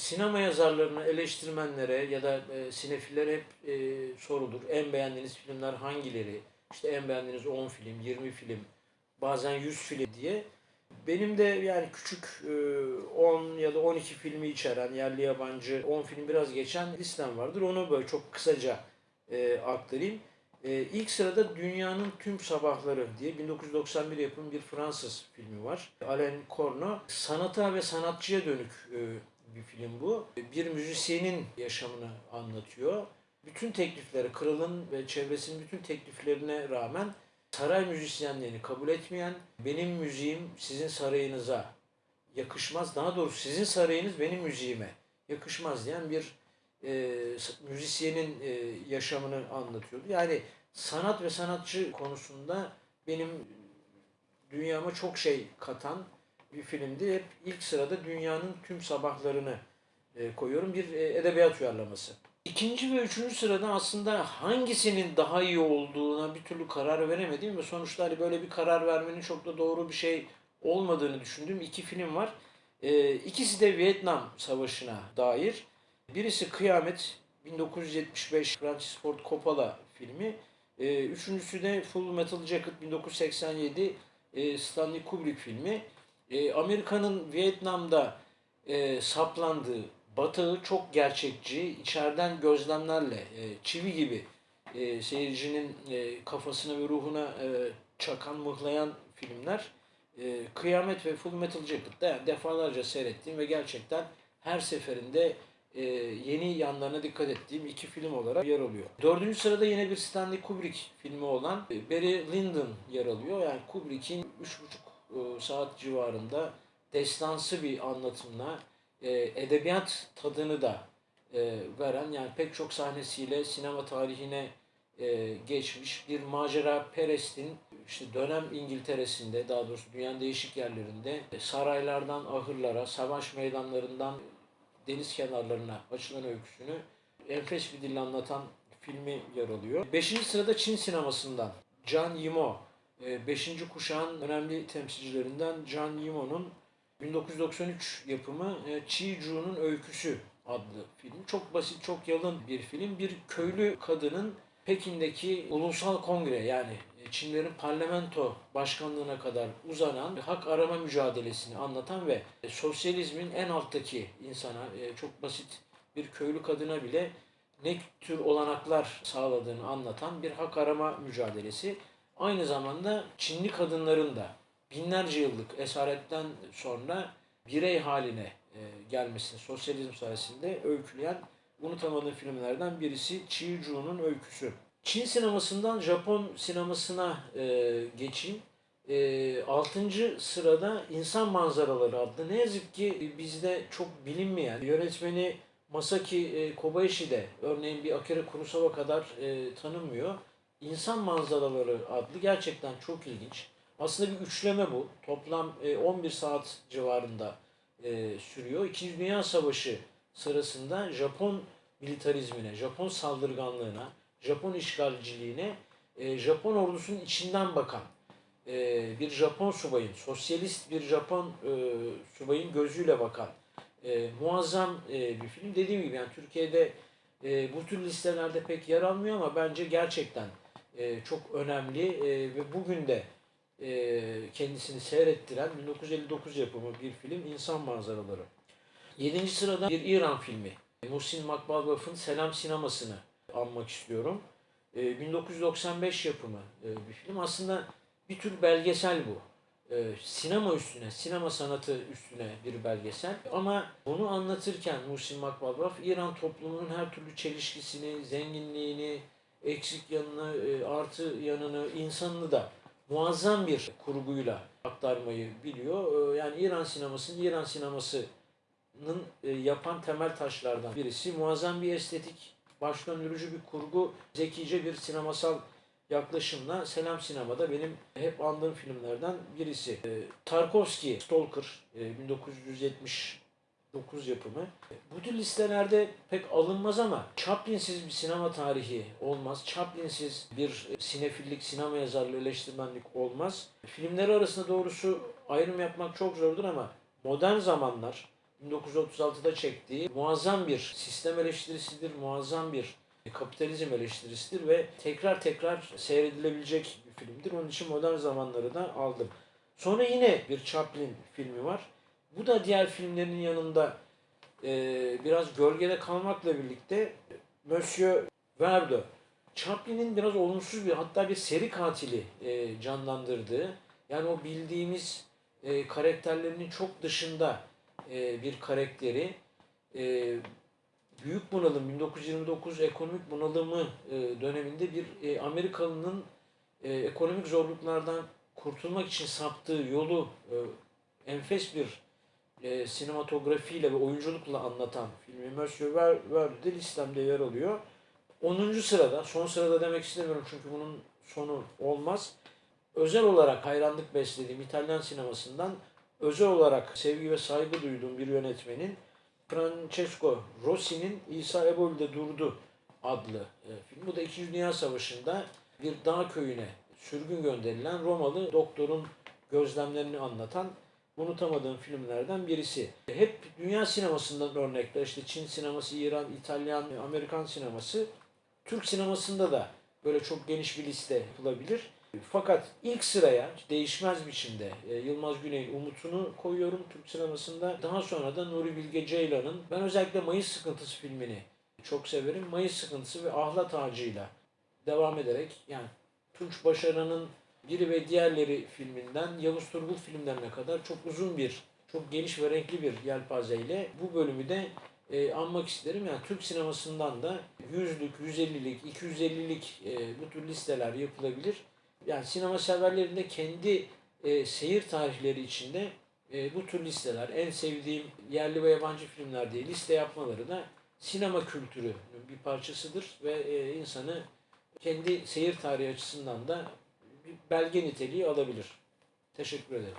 sinema yazarlarına, eleştirmenlere ya da e, sinefillere hep e, sorulur. En beğendiğiniz filmler hangileri? İşte en beğendiğiniz 10 film, 20 film, bazen 100 film diye. Benim de yani küçük e, 10 ya da 12 filmi içeren yerli yabancı 10 film biraz geçen listem vardır. Onu böyle çok kısaca e, aktarayım. E, ilk sırada Dünyanın Tüm Sabahları diye 1991 yapım bir Fransız filmi var. Alain Corno. Sanata ve sanatçıya dönük e, bir film bu. Bir müzisyenin yaşamını anlatıyor. Bütün teklifleri, kralın ve çevresinin bütün tekliflerine rağmen saray müzisyenlerini kabul etmeyen, benim müziğim sizin sarayınıza yakışmaz, daha doğrusu sizin sarayınız benim müziğime yakışmaz diyen bir e, müzisyenin e, yaşamını anlatıyordu. Yani sanat ve sanatçı konusunda benim dünyama çok şey katan bir filmdi. Hep ilk sırada dünyanın tüm sabahlarını e, koyuyorum. Bir e, edebiyat uyarlaması. İkinci ve üçüncü sırada aslında hangisinin daha iyi olduğuna bir türlü karar veremediğim ve sonuçta hani böyle bir karar vermenin çok da doğru bir şey olmadığını düşündüğüm iki film var. E, ikisi de Vietnam Savaşı'na dair. Birisi Kıyamet 1975 Francis Ford Coppola filmi. E, üçüncüsü de Full Metal Jacket 1987 e, Stanley Kubrick filmi. E, Amerika'nın Vietnam'da e, saplandığı batağı çok gerçekçi, içeriden gözlemlerle e, çivi gibi e, seyircinin e, kafasına ve ruhuna e, çakan, mıhlayan filmler. E, Kıyamet ve Full Metal Jacket'ta yani defalarca seyrettiğim ve gerçekten her seferinde e, yeni yanlarına dikkat ettiğim iki film olarak yer alıyor. Dördüncü sırada yine bir Stanley Kubrick filmi olan e, Barry Lyndon yer alıyor. Yani Kubrick'in üç buçuk e, saat civarında destansı bir anlatımla e, edebiyat tadını da e, veren yani pek çok sahnesiyle sinema tarihine geçmiş bir macera Perest'in işte dönem İngiltere'sinde daha doğrusu dünyanın değişik yerlerinde saraylardan ahırlara, savaş meydanlarından deniz kenarlarına açılan öyküsünü enfes bir dille anlatan filmi yer alıyor. Beşinci sırada Çin sinemasından Can Yimo ee, 5. kuşağın önemli temsilcilerinden Can Yimo'nun 1993 yapımı e, Chiju'nun Öyküsü adlı film. Çok basit, çok yalın bir film. Bir köylü kadının Pekin'deki ulusal kongre yani e, Çinlerin parlamento başkanlığına kadar uzanan hak arama mücadelesini anlatan ve e, sosyalizmin en alttaki insana çok basit bir köylü kadına bile ne tür olanaklar sağladığını anlatan bir hak arama mücadelesi. Aynı zamanda Çinli kadınların da binlerce yıllık esaretten sonra birey haline e, gelmesini sosyalizm sayesinde öyküleyen unutamadığım filmlerden birisi Chi Ju'nun öyküsü. Çin sinemasından Japon sinemasına e, geçeyim. E, 6. sırada İnsan Manzaraları adlı ne yazık ki bizde çok bilinmeyen yönetmeni Masaki e, Kobayashi de örneğin bir Akira Kurosawa kadar e, tanınmıyor. İnsan Manzaraları adlı gerçekten çok ilginç. Aslında bir üçleme bu. Toplam e, 11 saat civarında e, sürüyor. İkinci Dünya Savaşı sırasında Japon militarizmine, Japon saldırganlığına, Japon işgalciliğine, e, Japon ordusunun içinden bakan e, bir Japon subayın, sosyalist bir Japon e, subayın gözüyle bakan e, muazzam e, bir film. Dediğim gibi yani Türkiye'de e, bu tür listelerde pek yer almıyor ama bence gerçekten e, çok önemli e, ve bugün de e, kendisini seyrettiren 1959 yapımı bir film İnsan Manzaraları. Yedinci sırada bir İran filmi. Muhsin Makbalbaf'ın Selam Sinemasını anmak istiyorum. E, 1995 yapımı e, bir film. Aslında bir tür belgesel bu. E, sinema üstüne, sinema sanatı üstüne bir belgesel. Ama bunu anlatırken Muhsin Makbalbaf İran toplumunun her türlü çelişkisini, zenginliğini, eksik yanını, e, artı yanını, insanını da muazzam bir kurguyla aktarmayı biliyor. E, yani İran sinemasının İran sinemasının e, yapan temel taşlardan birisi. Muazzam bir estetik, baş döndürücü bir kurgu, zekice bir sinemasal yaklaşımla Selam Sinema'da benim hep andığım filmlerden birisi. Tarkovski Stalker 1970 9 yapımı. Bu tür listelerde pek alınmaz ama Chaplin'siz bir sinema tarihi olmaz. Chaplin'siz bir e, sinefillik, sinema yazarlığı, eleştirmenlik olmaz. Filmleri arasında doğrusu ayrım yapmak çok zordur ama modern zamanlar 1936'da çektiği muazzam bir sistem eleştirisidir, muazzam bir kapitalizm eleştirisidir ve tekrar tekrar seyredilebilecek bir filmdir. Onun için modern zamanları da aldım. Sonra yine bir Chaplin filmi var. Bu da diğer filmlerin yanında e, biraz gölgede kalmakla birlikte Monsieur Verdo, Chaplin'in biraz olumsuz bir hatta bir seri katili e, canlandırdığı yani o bildiğimiz e, karakterlerinin çok dışında e, bir karakteri e, büyük bunalım 1929 ekonomik bunalımı e, döneminde bir e, Amerikalı'nın e, ekonomik zorluklardan kurtulmak için saptığı yolu e, enfes bir e, sinematografiyle ve oyunculukla anlatan filmi Monsieur Ver- Verdi'de listemde yer alıyor. 10. sırada, son sırada demek istemiyorum çünkü bunun sonu olmaz. Özel olarak hayranlık beslediğim İtalyan sinemasından özel olarak sevgi ve saygı duyduğum bir yönetmenin Francesco Rossi'nin İsa Ebol'de Durdu adlı e, film. Bu da 2. Dünya Savaşı'nda bir dağ köyüne sürgün gönderilen Romalı doktorun gözlemlerini anlatan unutamadığım filmlerden birisi. Hep dünya sinemasından örnekler işte Çin sineması, İran, İtalyan, Amerikan sineması. Türk sinemasında da böyle çok geniş bir liste yapılabilir. Fakat ilk sıraya değişmez biçimde e, Yılmaz Güney'in Umut'unu koyuyorum Türk sinemasında. Daha sonra da Nuri Bilge Ceylan'ın ben özellikle Mayıs Sıkıntısı filmini çok severim. Mayıs Sıkıntısı ve Ahlat Ağacı'yla devam ederek yani Tunç Başaran'ın biri ve diğerleri filminden Yavuz Turgul filmlerine kadar çok uzun bir, çok geniş ve renkli bir yelpazeyle bu bölümü de e, anmak isterim. Yani Türk sinemasından da 100'lük, 150'lik, 250'lik e, bu tür listeler yapılabilir. Yani sinema severlerin de kendi e, seyir tarihleri içinde e, bu tür listeler, en sevdiğim yerli ve yabancı filmler diye liste yapmaları da sinema kültürünün bir parçasıdır ve e, insanı kendi seyir tarihi açısından da belge niteliği alabilir. Teşekkür ederim.